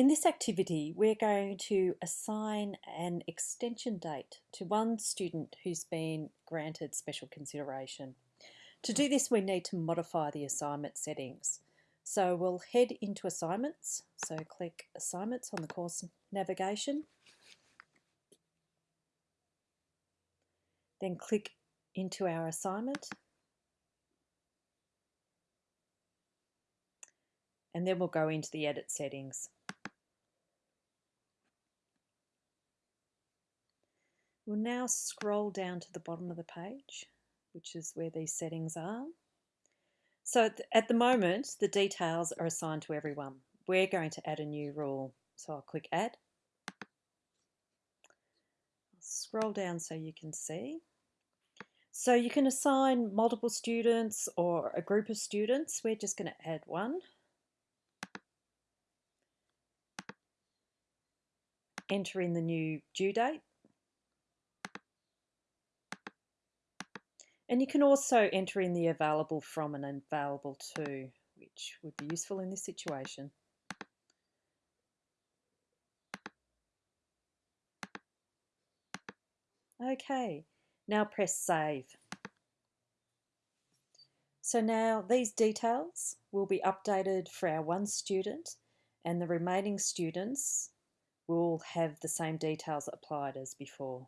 In this activity, we're going to assign an extension date to one student who's been granted special consideration. To do this, we need to modify the assignment settings. So we'll head into assignments. So click assignments on the course navigation. Then click into our assignment. And then we'll go into the edit settings. We'll now scroll down to the bottom of the page, which is where these settings are. So at the moment, the details are assigned to everyone. We're going to add a new rule. So I'll click add. Scroll down so you can see. So you can assign multiple students or a group of students. We're just going to add one. Enter in the new due date. And you can also enter in the available from and available to, which would be useful in this situation. Okay, now press save. So now these details will be updated for our one student and the remaining students will have the same details applied as before.